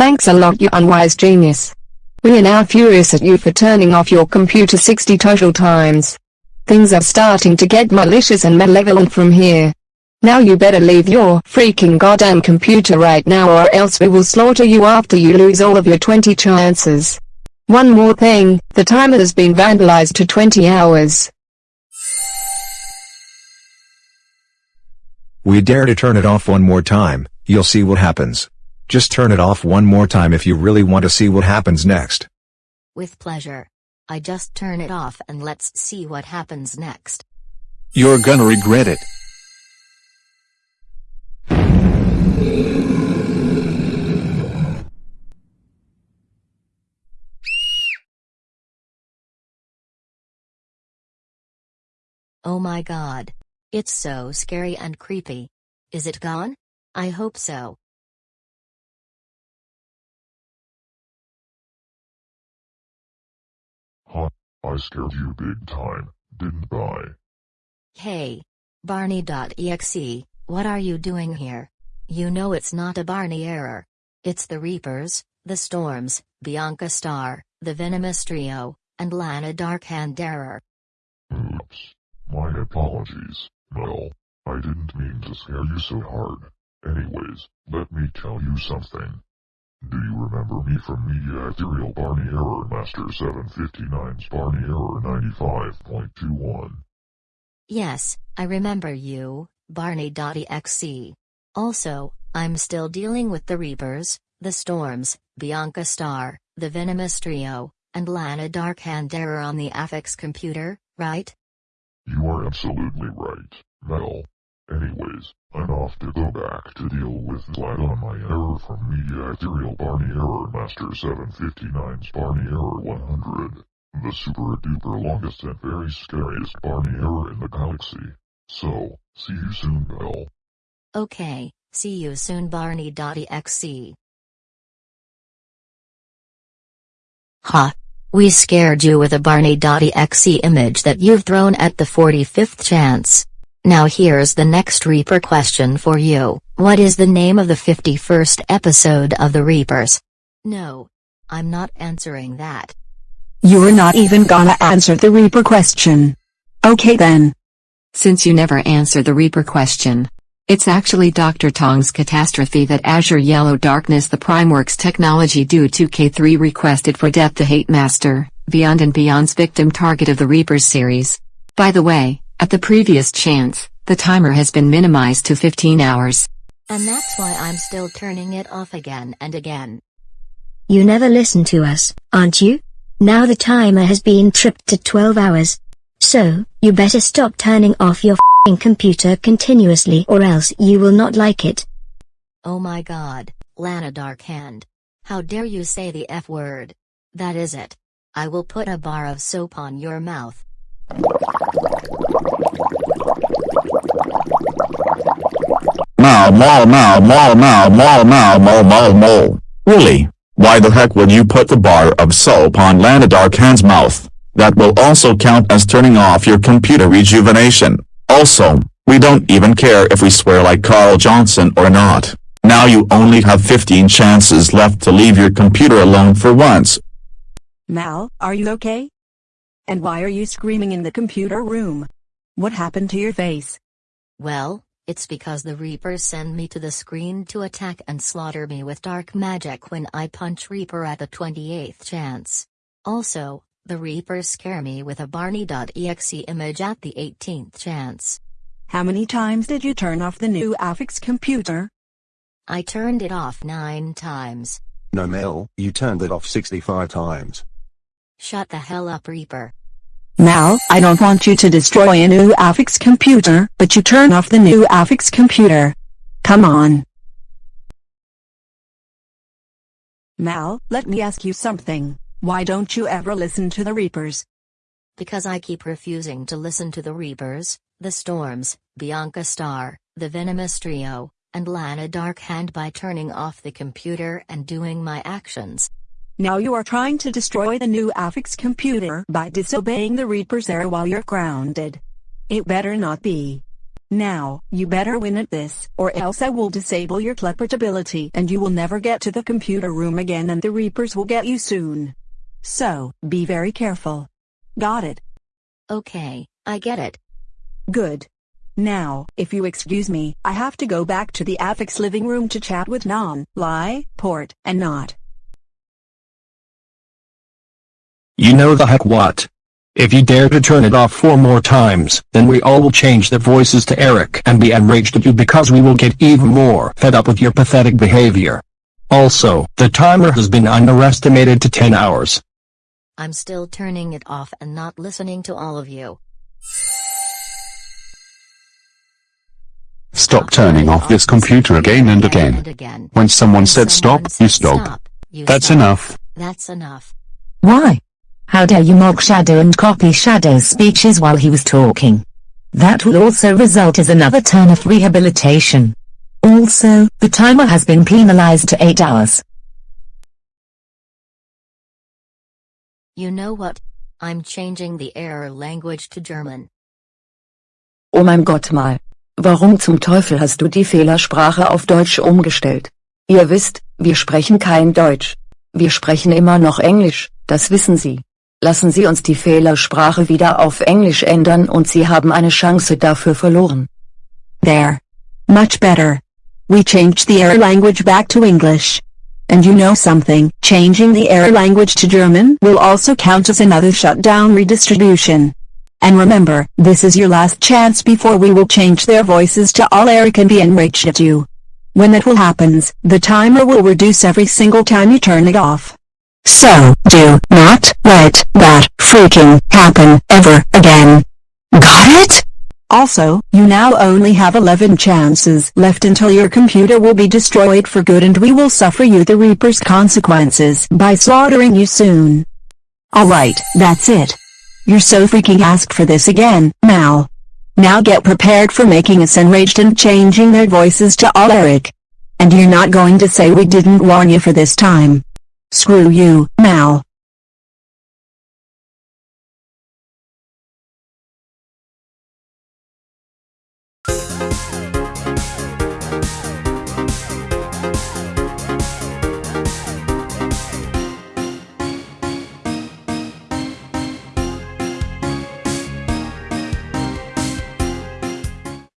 Thanks a lot you unwise genius. We are now furious at you for turning off your computer 60 total times. Things are starting to get malicious and malevolent from here. Now you better leave your freaking goddamn computer right now or else we will slaughter you after you lose all of your 20 chances. One more thing, the timer has been vandalized to 20 hours. We dare to turn it off one more time, you'll see what happens. Just turn it off one more time if you really want to see what happens next. With pleasure. I just turn it off and let's see what happens next. You're gonna regret it. Oh my god. It's so scary and creepy. Is it gone? I hope so. I scared you big time, didn't I? Hey. Barney.exe, what are you doing here? You know it's not a Barney error. It's the Reapers, the Storms, Bianca Star, the Venomous Trio, and Lana Darkhand error. Oops. My apologies, Mel. I didn't mean to scare you so hard. Anyways, let me tell you something. Do you remember me from Media Ethereal Barney Error Master 759's Barney Error 95.21? Yes, I remember you, Barney.exe. Also, I'm still dealing with the Reapers, the Storms, Bianca Star, the Venomous Trio, and Lana Darkhand error on the Affix computer, right? You are absolutely right, Mel. Anyways, I'm off to go back to deal with that on my error from Media Ethereal Barney Error Master 759's Barney Error 100. The super duper longest and very scariest Barney error in the galaxy. So, see you soon, Mel. Okay, see you soon Barney.exe. Ha. We scared you with a Barney.exe image that you've thrown at the 45th chance. Now here's the next Reaper question for you, what is the name of the 51st episode of The Reapers? No. I'm not answering that. You're not even gonna answer the Reaper question. Okay then. Since you never answer the Reaper question. It's actually Dr. Tong's catastrophe that Azure Yellow Darkness the Primeworks technology due to K3 requested for Death to Hate Master, Beyond and Beyond's victim target of the Reapers series. By the way, at the previous chance, the timer has been minimized to 15 hours. And that's why I'm still turning it off again and again. You never listen to us, aren't you? Now the timer has been tripped to 12 hours. So, you better stop turning off your f***ing computer continuously or else you will not like it. Oh my god, Lana Darkhand. How dare you say the F word? That is it. I will put a bar of soap on your mouth. Now now now now now now now mo mo. Really? Why the heck would you put the bar of soap on Lana Darkhand's mouth? That will also count as turning off your computer rejuvenation. Also, we don't even care if we swear like Carl Johnson or not. Now you only have 15 chances left to leave your computer alone for once. Mal, are you okay? And why are you screaming in the computer room? What happened to your face? Well, it's because the Reapers send me to the screen to attack and slaughter me with dark magic when I punch Reaper at the 28th chance. Also, the Reapers scare me with a Barney.exe image at the 18th chance. How many times did you turn off the new Affix computer? I turned it off nine times. No Mel, you turned it off 65 times. Shut the hell up Reaper. Mal, I don't want you to destroy a new Affix computer, but you turn off the new Affix computer. Come on. Mal, let me ask you something. Why don't you ever listen to the Reapers? Because I keep refusing to listen to the Reapers, the Storms, Bianca Star, the Venomous Trio, and Lana Darkhand by turning off the computer and doing my actions. Now you are trying to destroy the new Affix computer by disobeying the Reaper's error while you're grounded. It better not be. Now, you better win at this, or else I will disable your teleportability and you will never get to the computer room again and the Reapers will get you soon. So, be very careful. Got it? Okay, I get it. Good. Now, if you excuse me, I have to go back to the Affix living room to chat with Non, Lie, Port, and Not. You know the heck what? If you dare to turn it off four more times, then we all will change the voices to Eric and be enraged at you because we will get even more fed up with your pathetic behavior. Also, the timer has been underestimated to 10 hours. I'm still turning it off and not listening to all of you. Stop turning off this computer again and again. When someone said stop, you stop. That's enough. That's enough. Why? How dare you mock Shadow and copy Shadow's speeches while he was talking? That will also result as another turn of rehabilitation. Also, the timer has been penalized to 8 hours. You know what? I'm changing the error language to German. Oh mein Gott mal. Warum zum Teufel hast du die Fehlersprache auf Deutsch umgestellt? Ihr wisst, wir sprechen kein Deutsch. Wir sprechen immer noch Englisch, das wissen Sie. Lassen Sie uns die Fehlersprache wieder auf Englisch ändern und Sie haben eine Chance dafür verloren. There. Much better. We changed the error language back to English. And you know something, changing the error language to German will also count as another shutdown redistribution. And remember, this is your last chance before we will change their voices to all Eric and be enraged at you. When that will happens, the timer will reduce every single time you turn it off. So, do not let that freaking happen ever again. Got it? Also, you now only have 11 chances left until your computer will be destroyed for good and we will suffer you the Reaper's consequences by slaughtering you soon. Alright, that's it. You're so freaking asked for this again, Mal. Now get prepared for making us enraged and changing their voices to all Eric. And you're not going to say we didn't warn you for this time. Screw you, Mal.